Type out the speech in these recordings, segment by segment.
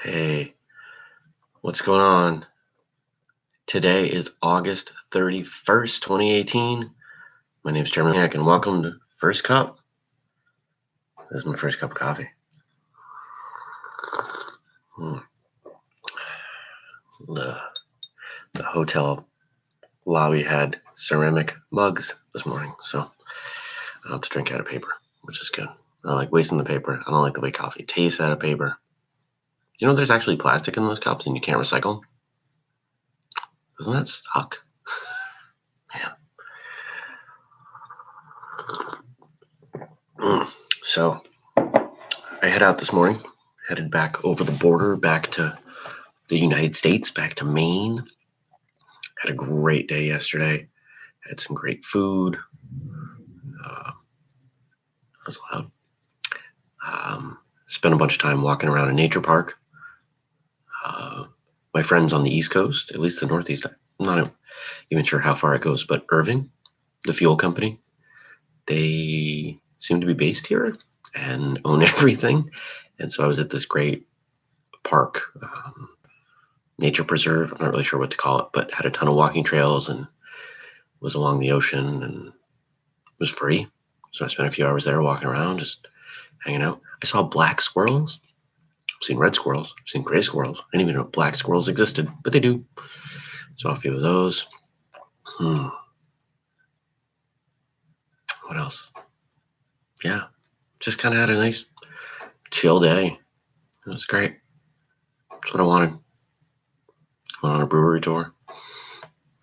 Hey, what's going on? Today is August 31st, 2018. My name is Jeremy Hack, and welcome to First Cup. This is my first cup of coffee. Hmm. The, the hotel lobby had ceramic mugs this morning, so I don't have to drink out of paper, which is good. I like wasting the paper. I don't like the way coffee tastes out of paper. You know, there's actually plastic in those cups and you can't recycle. Doesn't that suck? Man. So I head out this morning, headed back over the border, back to the United States, back to Maine. Had a great day yesterday. Had some great food. Uh, was loud. Um, spent a bunch of time walking around a nature park uh, my friends on the East Coast, at least the Northeast. I'm not even sure how far it goes, but Irving, the fuel company, they seem to be based here and own everything. And so I was at this great park, um, nature preserve. I'm not really sure what to call it, but had a ton of walking trails and was along the ocean and was free. So I spent a few hours there walking around, just hanging out. I saw black squirrels I've seen red squirrels. I've seen gray squirrels. I didn't even know black squirrels existed, but they do. Saw a few of those. Hmm. What else? Yeah, just kind of had a nice chill day. It was great. That's what I wanted. Went on a brewery tour.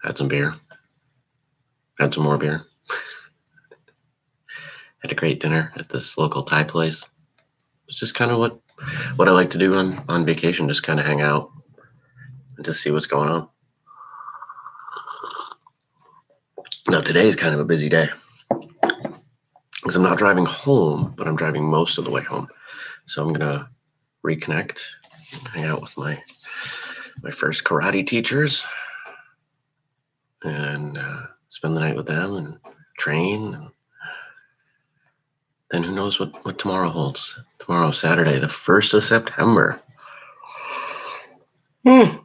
Had some beer. Had some more beer. had a great dinner at this local Thai place. It's just kind of what what I like to do on on vacation, just kind of hang out and just see what's going on. Now today is kind of a busy day because I'm not driving home, but I'm driving most of the way home. So I'm gonna reconnect, hang out with my my first karate teachers, and uh, spend the night with them and train and then who knows what, what tomorrow holds? Tomorrow, Saturday, the 1st of September. Oh,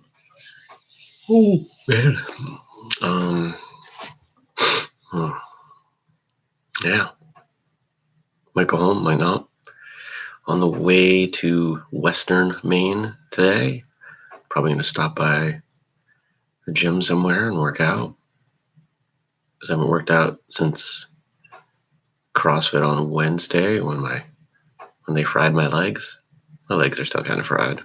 oh man. Um, hmm. yeah. Might go home, might not. On the way to Western Maine today, probably going to stop by the gym somewhere and work out. Because I haven't worked out since CrossFit on Wednesday when my when they fried my legs. My legs are still kind of fried.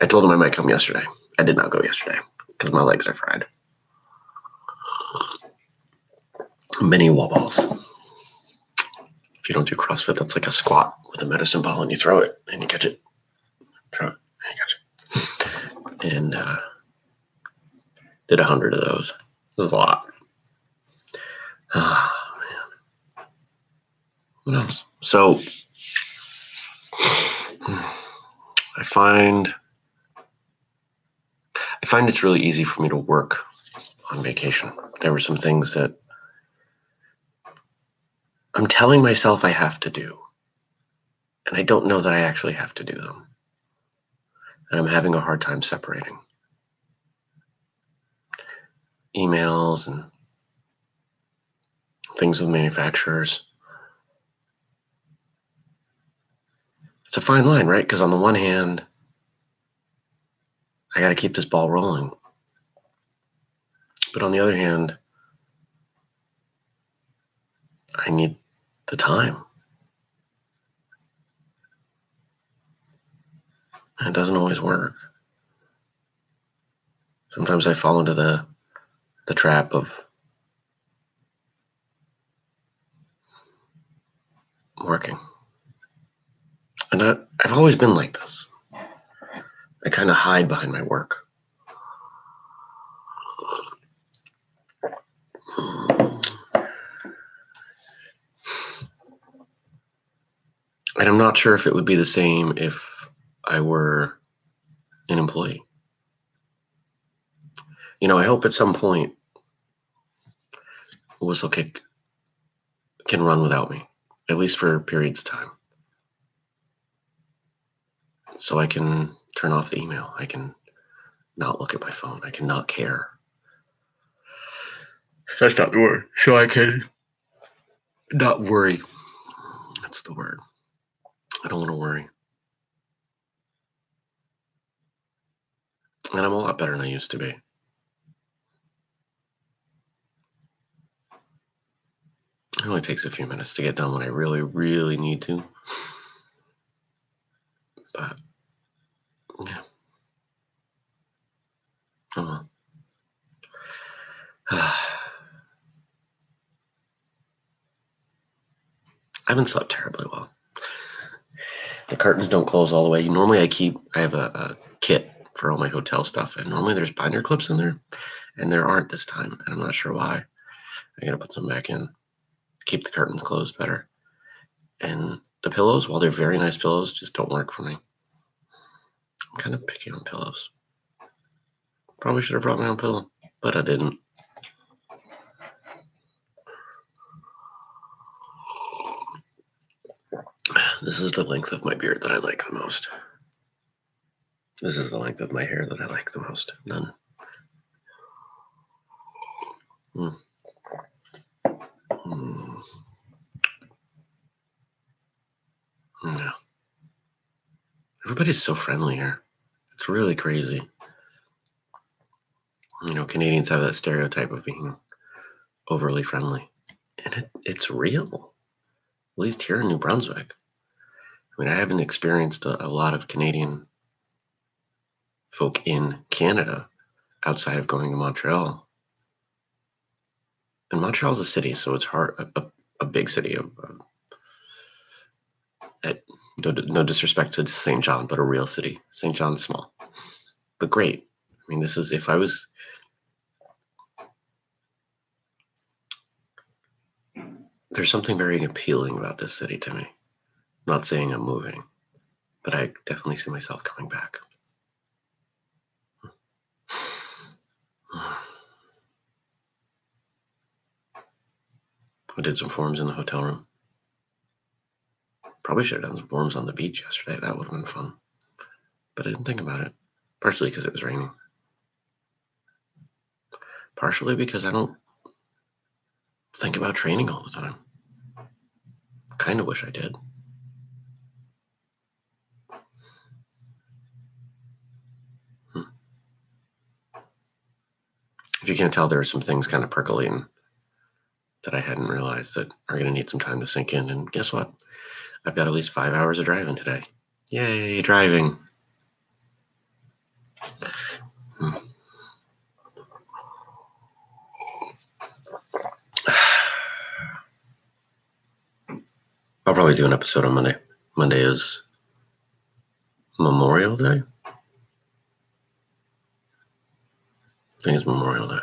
I told them I might come yesterday. I did not go yesterday because my legs are fried. Mini wall balls. If you don't do CrossFit, that's like a squat with a medicine ball and you throw it and you catch it. Throw it and you catch it. And uh, did a hundred of those. It was a lot. Uh, what else? So I find I find it's really easy for me to work on vacation. There were some things that I'm telling myself I have to do, and I don't know that I actually have to do them. And I'm having a hard time separating emails and things with manufacturers it's a fine line, right? Because on the one hand, I got to keep this ball rolling. But on the other hand, I need the time. And it doesn't always work. Sometimes I fall into the the trap of working. And I, I've always been like this. I kind of hide behind my work. And I'm not sure if it would be the same if I were an employee. You know, I hope at some point Whistlekick can run without me, at least for periods of time. So I can turn off the email. I can not look at my phone. I can not care. That's not the word. So I can not worry. That's the word. I don't want to worry. And I'm a lot better than I used to be. It only takes a few minutes to get done when I really, really need to. But, yeah. Oh. I haven't slept terribly well. The curtains don't close all the way. Normally, I keep, I have a, a kit for all my hotel stuff, and normally there's binder clips in there, and there aren't this time, and I'm not sure why. I gotta put some back in keep the curtains closed better. And the pillows, while they're very nice pillows, just don't work for me. I'm kind of picky on pillows. Probably should have brought my own pillow, but I didn't. This is the length of my beard that I like the most. This is the length of my hair that I like the most. None. Mm. Mm. Yeah. Everybody's so friendly here. It's really crazy. You know, Canadians have that stereotype of being overly friendly. And it, it's real, at least here in New Brunswick. I mean, I haven't experienced a, a lot of Canadian folk in Canada outside of going to Montreal and Montreal's a city, so it's hard. A, a, a big city. A, at, no, no disrespect to Saint John, but a real city. Saint John's small, but great. I mean, this is if I was. There's something very appealing about this city to me. not saying I'm moving, but I definitely see myself coming back. I did some forms in the hotel room. Probably should have done some forms on the beach yesterday. That would have been fun. But I didn't think about it. Partially because it was raining. Partially because I don't think about training all the time. Kind of wish I did. Hmm. If you can't tell, there are some things kind of percolating that I hadn't realized that are going to need some time to sink in. And guess what? I've got at least five hours of driving today. Yay, driving. Hmm. I'll probably do an episode on Monday. Monday is Memorial Day. I think it's Memorial Day.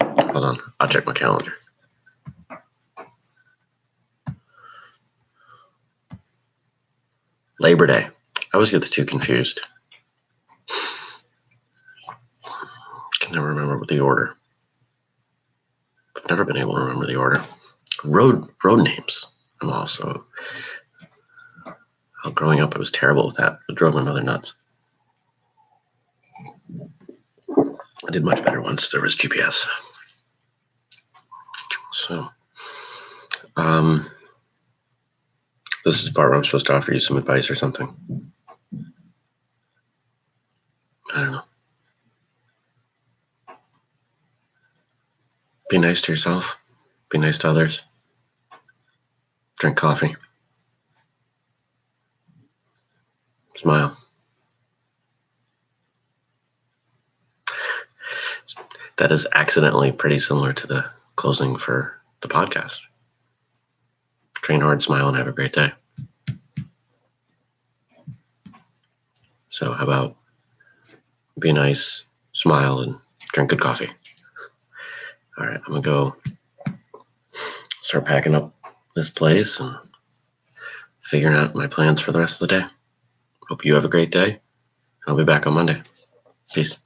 Hold on, I'll check my calendar. Labor Day. I always get the two confused. Can never remember the order. I've never been able to remember the order. Road road names. I'm also. Growing up, I was terrible with that. It drove my mother nuts. I did much better once there was GPS. So, um, this is the part where I'm supposed to offer you some advice or something. I don't know. Be nice to yourself. Be nice to others. Drink coffee. Smile. That is accidentally pretty similar to the closing for the podcast. Train hard, smile, and have a great day. So, how about be nice, smile, and drink good coffee? All right, I'm gonna go start packing up this place and figuring out my plans for the rest of the day. Hope you have a great day. I'll be back on Monday. Peace.